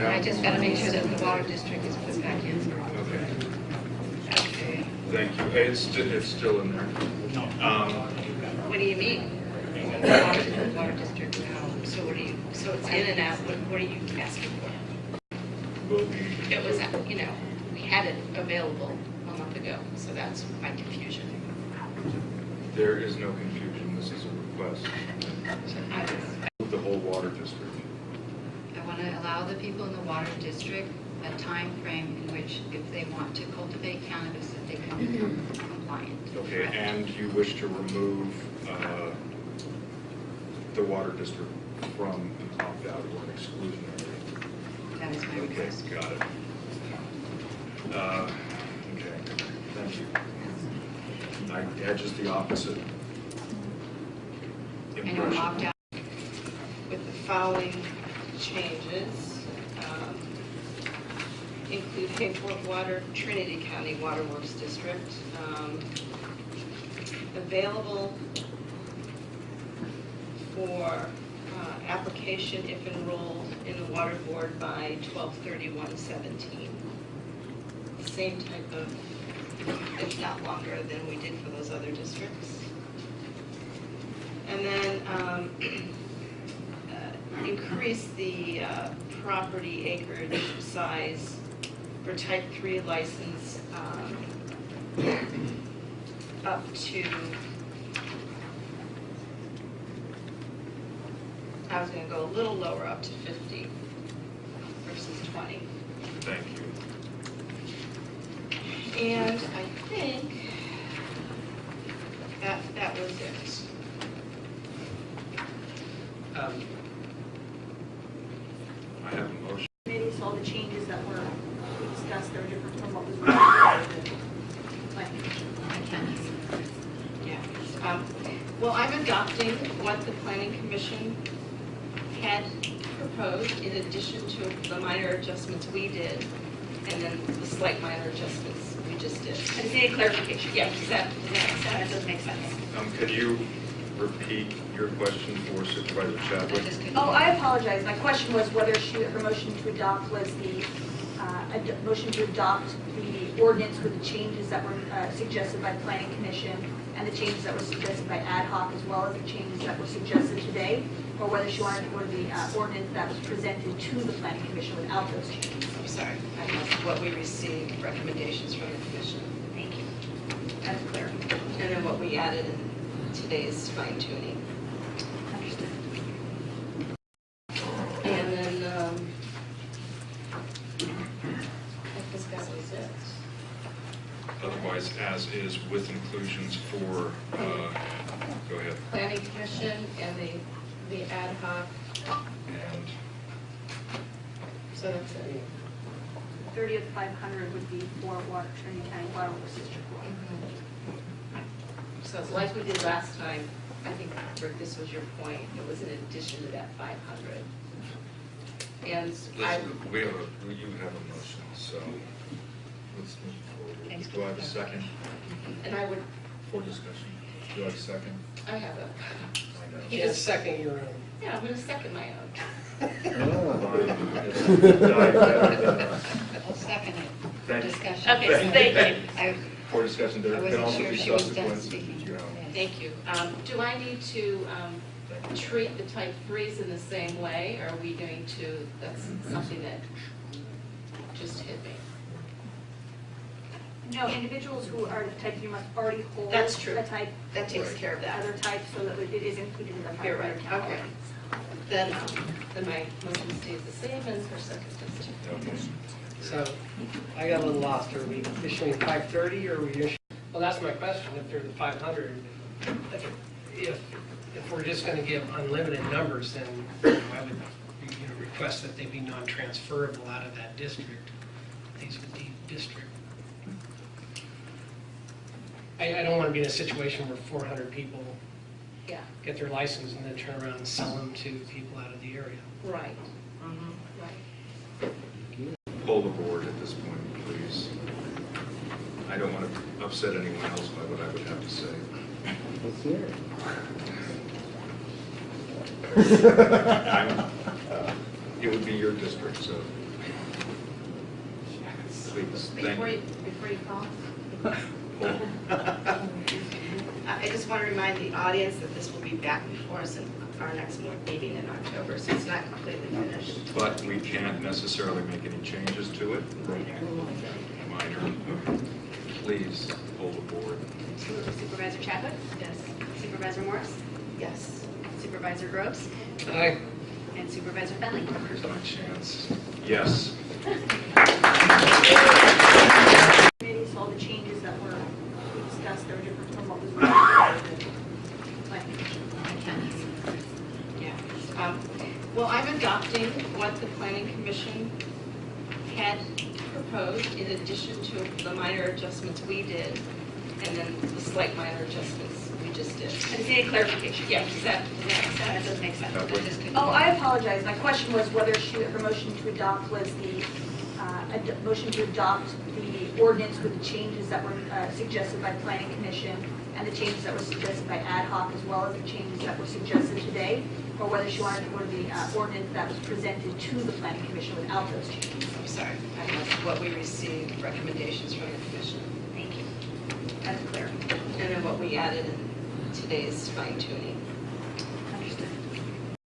And I just gotta make sure that the water district is put back in. Okay, Okay. thank you. Hey, It's, sti- it's still in there. Um, What do you mean? The water, the water district, how, so what do you, so it's in and out, what, what are you asking for? will be, It was, you know, we had it available a month ago, so that's my confusion. there is no confusion, this is a request. So I was, The whole water district. I want to allow the people in the water district a time frame in which if they want to cultivate cannabis, that they can become compliant. Okay, Correct. and you wish to remove uh, the water district from an opt-out or an exclusionary? That is my Okay, request. got it. Uh, Okay, thank you. I had just the opposite I know impression. opt out, with the following changes. um, Include Hayfork Water, Trinity County Water Works District. um, Available for uh, application if enrolled in the water board by 12/31/17. Same type of, if not longer than we did for those other districts. And then um, increase the uh, property acreage size for type 3 license um, up to, I was going to go a little lower, up to 50 versus 20. Thank you. And I think that, that was it. Um, I have a motion. committee, so all the changes that were discussed are different from what was recommended. by the planning commission. I can't. Yeah. Um, Well, I'm adopting what the planning commission had proposed in addition to the minor adjustments we did, and then the slight minor adjustments we just did. I just need a clarification. Yeah, does that, does that make That sense? does make sense. Um, Could you repeat your question for Supervisor I Chadwick? Oh, I apologize. My question was whether she, her motion to adopt was the, uh, ad- motion to adopt the ordinance with the changes that were uh, suggested by the planning commission and the changes that were suggested by ad hoc as well as the changes that were suggested today, or whether she wanted to go to the uh, ordinance that was presented to the planning commission without those changes. I'm sorry, I missed what we received, recommendations from the commission, Thank you. That's clear. and then what we added in today's fine tuning. Understood. And then, um, I think that was it. Otherwise, as is with inclusions for, uh, go ahead, Planning commission and the, the ad hoc, and so that's it. 30 of 500 would be for water, Trinity County Water Works District. So like we did last time, I think, Rick, this was your point, it was in addition to that 500. And I, Listen, we have a, you have a motion, so let's move forward. Do I have a second and I would, for discussion? Do I have a second? I have a, I know. You Just just- second your own. yeah, I'm going to second my own. Fine. It's diabetic. I'll second it. Thank. Discussion. Okay, thank you. I, For discussion, there I can wasn't also sure be if she was done subsequent, speaking. you know. Thank you. Um, Do I need to um, treat the type threes in the same way, or are we going to, that's something that just hit me? No, individuals who are type 3 must already hold. That's true. A type. That takes care of that. Other type, so that it is included in the 500 You're right, count. okay. Then, um, then my motion stays the same as her second district. Okay. So I got a little lost. Are we issuing 530 or are we issuing? Well, that's my question. If they're the 500, if, if we're just going to give unlimited numbers, then I would you know, request that they be non-transferable out of that district. These would be district. I, I don't want to be in a situation where 400 people Yeah, get their license and then turn around and sell them to people out of the area. right. Mm-hmm. Right. Pull the board at this point, please. I don't want to upset anyone else by what I would have to say. Let's hear it. I'm- It would be your district, so please, thank Before you, you. before you call, Hold. I I just want to remind the audience that this will be back before us in our next meeting in October, so it's not completely finished. But we can't necessarily make any changes to it. Minor. Please hold the board. Supervisor Chadwick? Yes. Supervisor Morris? Yes. Supervisor Groves? Aye. And Supervisor Fenley? Here's my chance. Yes. Committees, all the changes that were discussed, they're different from what was recommended by the planning commission. Yeah. Um, Well, I'm adopting what the planning commission had proposed in addition to the minor adjustments we did, and then the slight minor adjustments we just did. I just need clarification. Yeah, does that, does that That sense? does make sense. That That would- just could- Oh, I apologize. My question was whether she, her motion to adopt was the, uh, ad- motion to adopt the ordinance with the changes that were uh, suggested by planning commission and the changes that were suggested by ad hoc as well as the changes that were suggested today, or whether she wanted to go to the uh, ordinance that was presented to the planning commission without those changes. I'm sorry, I what we received, recommendations from the commission, Thank you. That's clear. and then what we added in today's fine tuning.